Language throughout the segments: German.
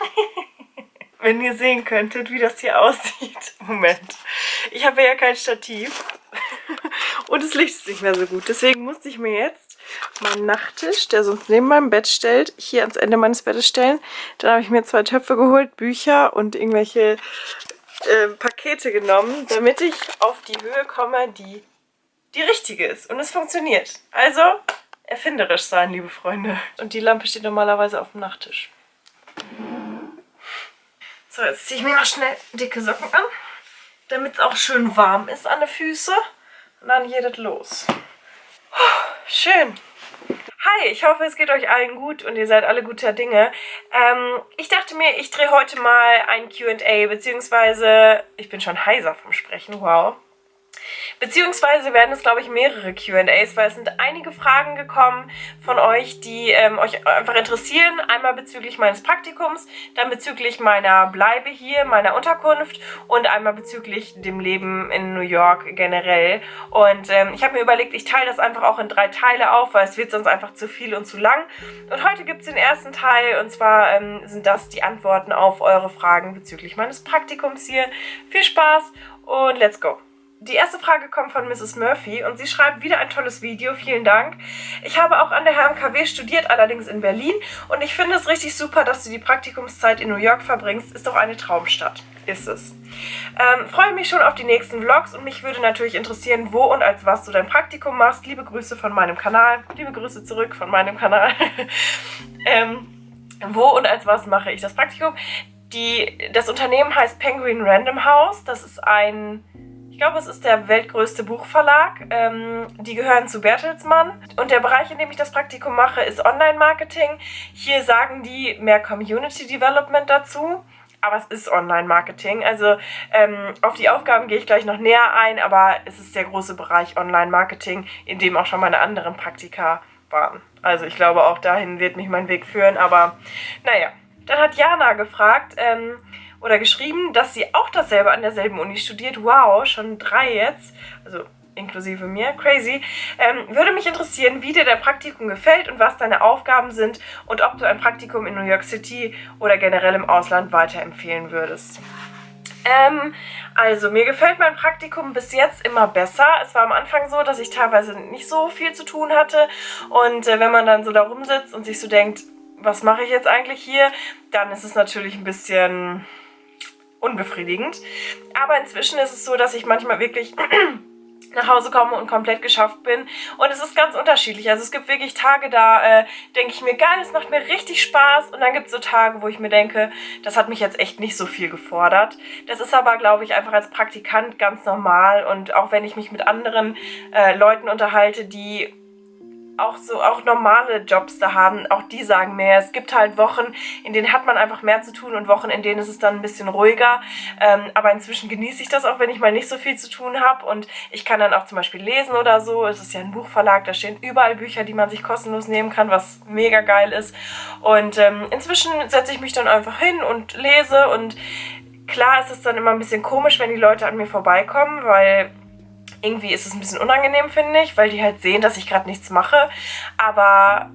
Wenn ihr sehen könntet, wie das hier aussieht. Moment. Ich habe ja kein Stativ. Und das Licht ist nicht mehr so gut. Deswegen musste ich mir jetzt meinen Nachttisch, der sonst neben meinem Bett stellt, hier ans Ende meines Bettes stellen. Dann habe ich mir zwei Töpfe geholt, Bücher und irgendwelche äh, Pakete genommen, damit ich auf die Höhe komme, die die richtige ist. Und es funktioniert. Also erfinderisch sein, liebe Freunde. Und die Lampe steht normalerweise auf dem Nachttisch. So, jetzt ziehe ich mir noch schnell dicke Socken an, damit es auch schön warm ist an den Füßen. Und dann geht es los. schön. Hi, ich hoffe, es geht euch allen gut und ihr seid alle guter Dinge. Ähm, ich dachte mir, ich drehe heute mal ein Q&A, beziehungsweise ich bin schon heiser vom Sprechen, wow. Beziehungsweise werden es, glaube ich, mehrere Q&As, weil es sind einige Fragen gekommen von euch, die ähm, euch einfach interessieren. Einmal bezüglich meines Praktikums, dann bezüglich meiner Bleibe hier, meiner Unterkunft und einmal bezüglich dem Leben in New York generell. Und ähm, ich habe mir überlegt, ich teile das einfach auch in drei Teile auf, weil es wird sonst einfach zu viel und zu lang. Und heute gibt es den ersten Teil und zwar ähm, sind das die Antworten auf eure Fragen bezüglich meines Praktikums hier. Viel Spaß und let's go! Die erste Frage kommt von Mrs. Murphy und sie schreibt wieder ein tolles Video, vielen Dank. Ich habe auch an der HMKW studiert, allerdings in Berlin und ich finde es richtig super, dass du die Praktikumszeit in New York verbringst. Ist doch eine Traumstadt. Ist es. Ähm, freue mich schon auf die nächsten Vlogs und mich würde natürlich interessieren, wo und als was du dein Praktikum machst. Liebe Grüße von meinem Kanal. Liebe Grüße zurück von meinem Kanal. ähm, wo und als was mache ich das Praktikum? Die, das Unternehmen heißt Penguin Random House. Das ist ein ich glaube, es ist der weltgrößte Buchverlag. Ähm, die gehören zu Bertelsmann. Und der Bereich, in dem ich das Praktikum mache, ist Online-Marketing. Hier sagen die mehr Community Development dazu. Aber es ist Online-Marketing. Also ähm, auf die Aufgaben gehe ich gleich noch näher ein, aber es ist der große Bereich Online-Marketing, in dem auch schon meine anderen Praktika waren. Also ich glaube, auch dahin wird mich mein Weg führen. Aber naja, dann hat Jana gefragt, ähm, oder geschrieben, dass sie auch dasselbe an derselben Uni studiert. Wow, schon drei jetzt. Also inklusive mir, crazy. Ähm, würde mich interessieren, wie dir dein Praktikum gefällt und was deine Aufgaben sind und ob du ein Praktikum in New York City oder generell im Ausland weiterempfehlen würdest. Ähm, also, mir gefällt mein Praktikum bis jetzt immer besser. Es war am Anfang so, dass ich teilweise nicht so viel zu tun hatte und äh, wenn man dann so da rumsitzt und sich so denkt, was mache ich jetzt eigentlich hier, dann ist es natürlich ein bisschen unbefriedigend. Aber inzwischen ist es so, dass ich manchmal wirklich nach Hause komme und komplett geschafft bin. Und es ist ganz unterschiedlich. Also es gibt wirklich Tage, da äh, denke ich mir, geil, es macht mir richtig Spaß. Und dann gibt es so Tage, wo ich mir denke, das hat mich jetzt echt nicht so viel gefordert. Das ist aber, glaube ich, einfach als Praktikant ganz normal. Und auch wenn ich mich mit anderen äh, Leuten unterhalte, die auch so auch normale Jobs da haben, auch die sagen mehr. Es gibt halt Wochen, in denen hat man einfach mehr zu tun und Wochen, in denen ist es dann ein bisschen ruhiger. Ähm, aber inzwischen genieße ich das auch, wenn ich mal nicht so viel zu tun habe und ich kann dann auch zum Beispiel lesen oder so. Es ist ja ein Buchverlag, da stehen überall Bücher, die man sich kostenlos nehmen kann, was mega geil ist. Und ähm, inzwischen setze ich mich dann einfach hin und lese und klar ist es dann immer ein bisschen komisch, wenn die Leute an mir vorbeikommen, weil irgendwie ist es ein bisschen unangenehm, finde ich, weil die halt sehen, dass ich gerade nichts mache. Aber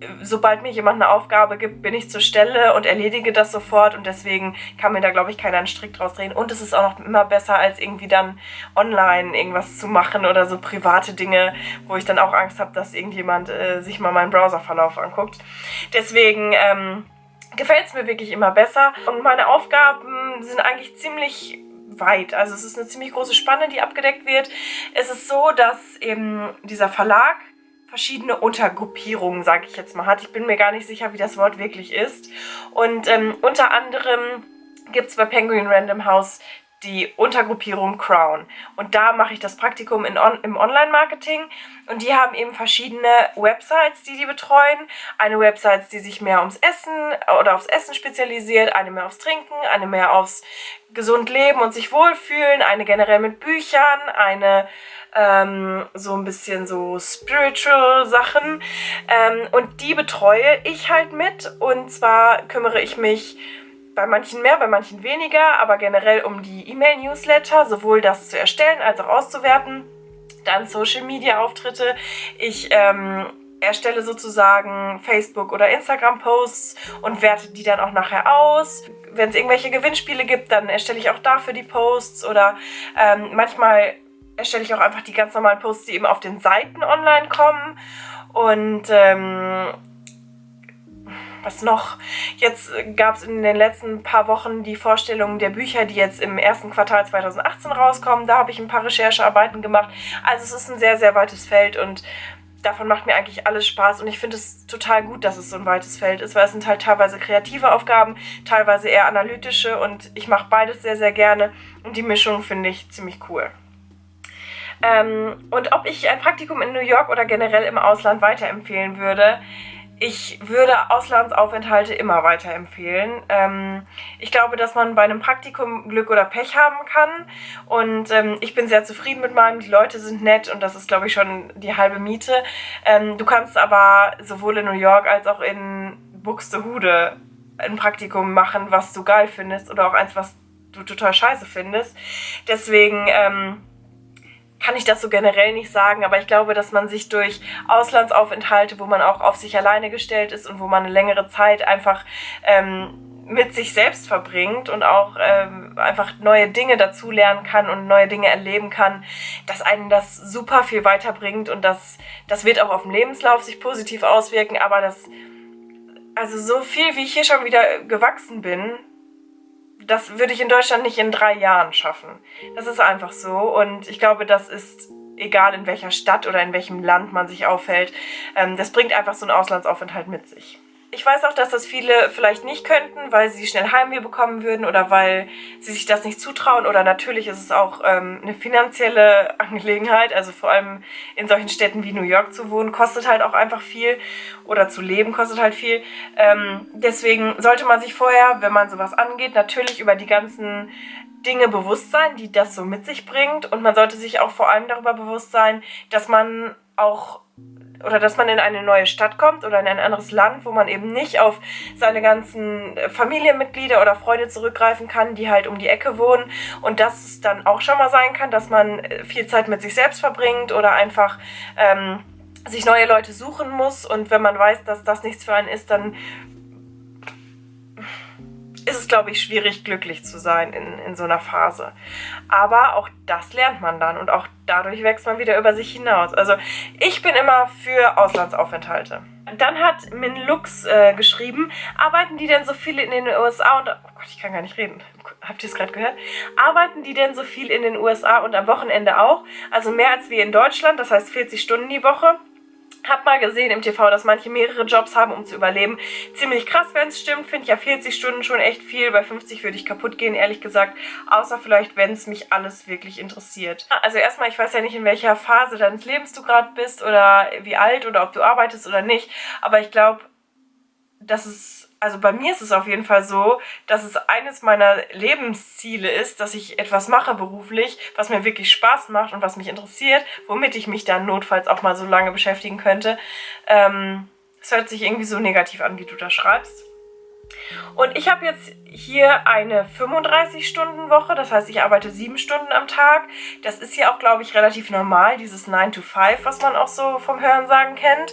äh, sobald mir jemand eine Aufgabe gibt, bin ich zur Stelle und erledige das sofort und deswegen kann mir da, glaube ich, keiner einen Strick draus drehen. Und es ist auch noch immer besser, als irgendwie dann online irgendwas zu machen oder so private Dinge, wo ich dann auch Angst habe, dass irgendjemand äh, sich mal meinen Browserverlauf anguckt. Deswegen ähm, gefällt es mir wirklich immer besser und meine Aufgaben sind eigentlich ziemlich weit. Also es ist eine ziemlich große Spanne, die abgedeckt wird. Es ist so, dass eben dieser Verlag verschiedene Untergruppierungen, sage ich jetzt mal, hat. Ich bin mir gar nicht sicher, wie das Wort wirklich ist. Und ähm, unter anderem gibt es bei Penguin Random House die Untergruppierung Crown. Und da mache ich das Praktikum in on im Online-Marketing. Und die haben eben verschiedene Websites, die die betreuen. Eine Website, die sich mehr ums Essen oder aufs Essen spezialisiert, eine mehr aufs Trinken, eine mehr aufs gesund leben und sich wohlfühlen, eine generell mit Büchern, eine ähm, so ein bisschen so spiritual Sachen. Ähm, und die betreue ich halt mit. Und zwar kümmere ich mich bei manchen mehr, bei manchen weniger, aber generell um die E-Mail-Newsletter, sowohl das zu erstellen als auch auszuwerten. Dann Social-Media-Auftritte. Ich ähm, erstelle sozusagen Facebook- oder Instagram-Posts und werte die dann auch nachher aus. Wenn es irgendwelche Gewinnspiele gibt, dann erstelle ich auch dafür die Posts oder ähm, manchmal erstelle ich auch einfach die ganz normalen Posts, die eben auf den Seiten online kommen. Und ähm, was noch? Jetzt gab es in den letzten paar Wochen die Vorstellung der Bücher, die jetzt im ersten Quartal 2018 rauskommen. Da habe ich ein paar Recherchearbeiten gemacht. Also es ist ein sehr, sehr weites Feld und davon macht mir eigentlich alles Spaß und ich finde es total gut, dass es so ein weites Feld ist, weil es sind halt teilweise kreative Aufgaben, teilweise eher analytische und ich mache beides sehr, sehr gerne und die Mischung finde ich ziemlich cool. Ähm, und ob ich ein Praktikum in New York oder generell im Ausland weiterempfehlen würde, ich würde Auslandsaufenthalte immer weiterempfehlen. Ähm, ich glaube, dass man bei einem Praktikum Glück oder Pech haben kann. Und ähm, ich bin sehr zufrieden mit meinem. Die Leute sind nett und das ist, glaube ich, schon die halbe Miete. Ähm, du kannst aber sowohl in New York als auch in Buxtehude ein Praktikum machen, was du geil findest oder auch eins, was du total scheiße findest. Deswegen ähm, kann ich das so generell nicht sagen, aber ich glaube, dass man sich durch Auslandsaufenthalte, wo man auch auf sich alleine gestellt ist und wo man eine längere Zeit einfach ähm, mit sich selbst verbringt und auch ähm, einfach neue Dinge dazulernen kann und neue Dinge erleben kann, dass einen das super viel weiterbringt und das, das wird auch auf dem Lebenslauf sich positiv auswirken, aber das, also so viel, wie ich hier schon wieder gewachsen bin, das würde ich in Deutschland nicht in drei Jahren schaffen. Das ist einfach so und ich glaube, das ist egal in welcher Stadt oder in welchem Land man sich aufhält. Ähm, das bringt einfach so einen Auslandsaufenthalt mit sich. Ich weiß auch, dass das viele vielleicht nicht könnten, weil sie schnell Heimweh bekommen würden oder weil sie sich das nicht zutrauen. Oder natürlich ist es auch ähm, eine finanzielle Angelegenheit. Also vor allem in solchen Städten wie New York zu wohnen, kostet halt auch einfach viel. Oder zu leben kostet halt viel. Ähm, deswegen sollte man sich vorher, wenn man sowas angeht, natürlich über die ganzen Dinge bewusst sein, die das so mit sich bringt. Und man sollte sich auch vor allem darüber bewusst sein, dass man auch oder dass man in eine neue Stadt kommt oder in ein anderes Land, wo man eben nicht auf seine ganzen Familienmitglieder oder Freunde zurückgreifen kann, die halt um die Ecke wohnen. Und dass es dann auch schon mal sein kann, dass man viel Zeit mit sich selbst verbringt oder einfach ähm, sich neue Leute suchen muss. Und wenn man weiß, dass das nichts für einen ist, dann ist es, glaube ich, schwierig, glücklich zu sein in, in so einer Phase. Aber auch das lernt man dann und auch dadurch wächst man wieder über sich hinaus. Also ich bin immer für Auslandsaufenthalte. Dann hat Min Lux äh, geschrieben, arbeiten die denn so viele in den USA und... Oh Gott, ich kann gar nicht reden. Habt ihr es gerade gehört? Arbeiten die denn so viel in den USA und am Wochenende auch? Also mehr als wir in Deutschland, das heißt 40 Stunden die Woche. Hab mal gesehen im TV, dass manche mehrere Jobs haben, um zu überleben. Ziemlich krass, wenn es stimmt. Finde ich ja 40 Stunden schon echt viel. Bei 50 würde ich kaputt gehen, ehrlich gesagt. Außer vielleicht, wenn es mich alles wirklich interessiert. Also erstmal, ich weiß ja nicht, in welcher Phase deines Lebens du gerade bist oder wie alt oder ob du arbeitest oder nicht. Aber ich glaube, dass es also bei mir ist es auf jeden Fall so, dass es eines meiner Lebensziele ist, dass ich etwas mache beruflich, was mir wirklich Spaß macht und was mich interessiert, womit ich mich dann notfalls auch mal so lange beschäftigen könnte. Ähm, es hört sich irgendwie so negativ an, wie du da schreibst. Und ich habe jetzt hier eine 35-Stunden-Woche, das heißt, ich arbeite sieben Stunden am Tag. Das ist ja auch, glaube ich, relativ normal, dieses 9 to 5, was man auch so vom Hörensagen kennt.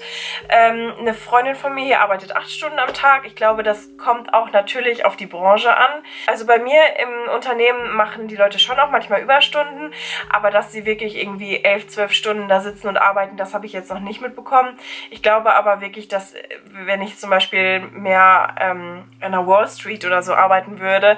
Ähm, eine Freundin von mir hier arbeitet acht Stunden am Tag. Ich glaube, das kommt auch natürlich auf die Branche an. Also bei mir im Unternehmen machen die Leute schon auch manchmal Überstunden, aber dass sie wirklich irgendwie elf, zwölf Stunden da sitzen und arbeiten, das habe ich jetzt noch nicht mitbekommen. Ich glaube aber wirklich, dass wenn ich zum Beispiel mehr ähm, an der Wall Street oder so arbeiten würde,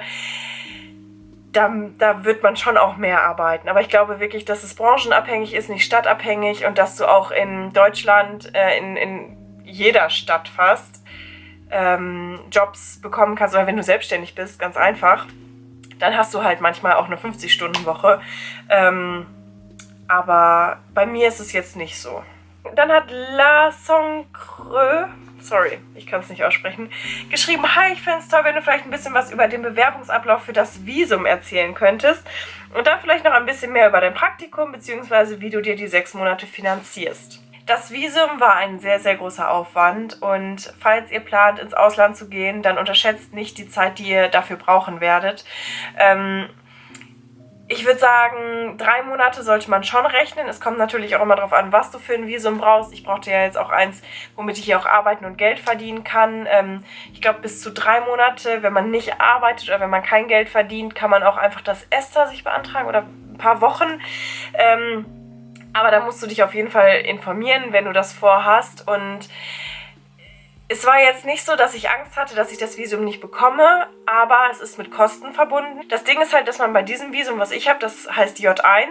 da, da wird man schon auch mehr arbeiten. Aber ich glaube wirklich, dass es branchenabhängig ist, nicht stadtabhängig und dass du auch in Deutschland, äh, in, in jeder Stadt fast, ähm, Jobs bekommen kannst. Oder wenn du selbstständig bist, ganz einfach, dann hast du halt manchmal auch eine 50-Stunden-Woche. Ähm, aber bei mir ist es jetzt nicht so. Dann hat La Songcreux sorry, ich kann es nicht aussprechen, geschrieben, hi, ich fände es toll, wenn du vielleicht ein bisschen was über den Bewerbungsablauf für das Visum erzählen könntest und dann vielleicht noch ein bisschen mehr über dein Praktikum bzw. wie du dir die sechs Monate finanzierst. Das Visum war ein sehr, sehr großer Aufwand und falls ihr plant, ins Ausland zu gehen, dann unterschätzt nicht die Zeit, die ihr dafür brauchen werdet. Ähm, ich würde sagen, drei Monate sollte man schon rechnen. Es kommt natürlich auch immer darauf an, was du für ein Visum brauchst. Ich brauchte ja jetzt auch eins, womit ich hier auch arbeiten und Geld verdienen kann. Ähm, ich glaube, bis zu drei Monate, wenn man nicht arbeitet oder wenn man kein Geld verdient, kann man auch einfach das ESTA sich beantragen oder ein paar Wochen. Ähm, aber da musst du dich auf jeden Fall informieren, wenn du das vorhast. Und es war jetzt nicht so, dass ich Angst hatte, dass ich das Visum nicht bekomme, aber es ist mit Kosten verbunden. Das Ding ist halt, dass man bei diesem Visum, was ich habe, das heißt J1,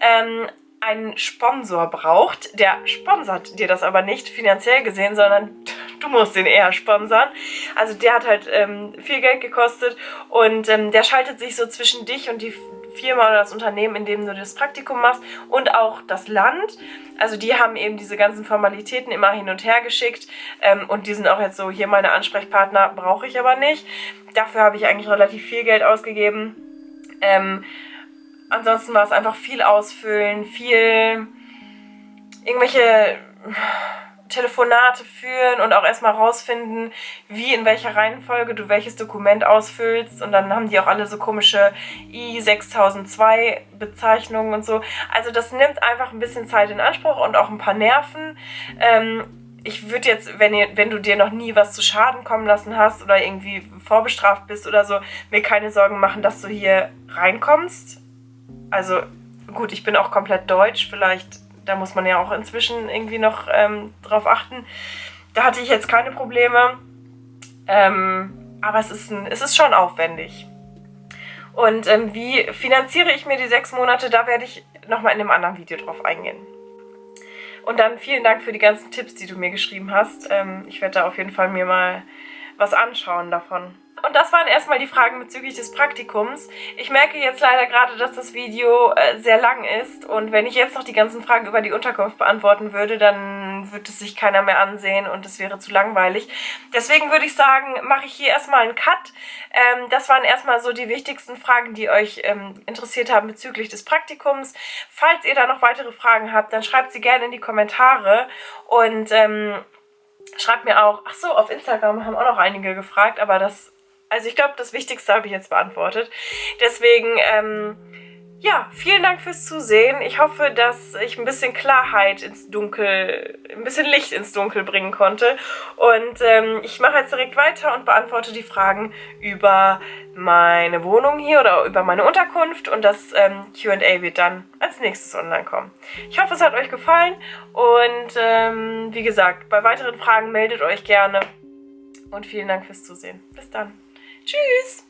ähm, einen Sponsor braucht. Der sponsert dir das aber nicht finanziell gesehen, sondern du musst den eher sponsern. Also der hat halt ähm, viel Geld gekostet und ähm, der schaltet sich so zwischen dich und die Firma oder das Unternehmen, in dem du das Praktikum machst und auch das Land. Also die haben eben diese ganzen Formalitäten immer hin und her geschickt ähm, und die sind auch jetzt so, hier meine Ansprechpartner brauche ich aber nicht. Dafür habe ich eigentlich relativ viel Geld ausgegeben. Ähm, ansonsten war es einfach viel ausfüllen, viel irgendwelche Telefonate führen und auch erstmal rausfinden, wie in welcher Reihenfolge du welches Dokument ausfüllst. Und dann haben die auch alle so komische I6002 Bezeichnungen und so. Also das nimmt einfach ein bisschen Zeit in Anspruch und auch ein paar Nerven. Ähm, ich würde jetzt, wenn, ihr, wenn du dir noch nie was zu Schaden kommen lassen hast oder irgendwie vorbestraft bist oder so, mir keine Sorgen machen, dass du hier reinkommst. Also gut, ich bin auch komplett deutsch, vielleicht da muss man ja auch inzwischen irgendwie noch ähm, drauf achten. Da hatte ich jetzt keine Probleme. Ähm, aber es ist, ein, es ist schon aufwendig. Und ähm, wie finanziere ich mir die sechs Monate, da werde ich nochmal in einem anderen Video drauf eingehen. Und dann vielen Dank für die ganzen Tipps, die du mir geschrieben hast. Ähm, ich werde da auf jeden Fall mir mal was anschauen davon. Und das waren erstmal die Fragen bezüglich des Praktikums. Ich merke jetzt leider gerade, dass das Video äh, sehr lang ist und wenn ich jetzt noch die ganzen Fragen über die Unterkunft beantworten würde, dann würde es sich keiner mehr ansehen und es wäre zu langweilig. Deswegen würde ich sagen, mache ich hier erstmal einen Cut. Ähm, das waren erstmal so die wichtigsten Fragen, die euch ähm, interessiert haben bezüglich des Praktikums. Falls ihr da noch weitere Fragen habt, dann schreibt sie gerne in die Kommentare und ähm, schreibt mir auch, ach so, auf Instagram haben auch noch einige gefragt, aber das also ich glaube, das Wichtigste habe ich jetzt beantwortet. Deswegen, ähm, ja, vielen Dank fürs Zusehen. Ich hoffe, dass ich ein bisschen Klarheit ins Dunkel, ein bisschen Licht ins Dunkel bringen konnte. Und ähm, ich mache jetzt direkt weiter und beantworte die Fragen über meine Wohnung hier oder über meine Unterkunft. Und das ähm, Q&A wird dann als nächstes online kommen. Ich hoffe, es hat euch gefallen. Und ähm, wie gesagt, bei weiteren Fragen meldet euch gerne. Und vielen Dank fürs Zusehen. Bis dann. Tschüss!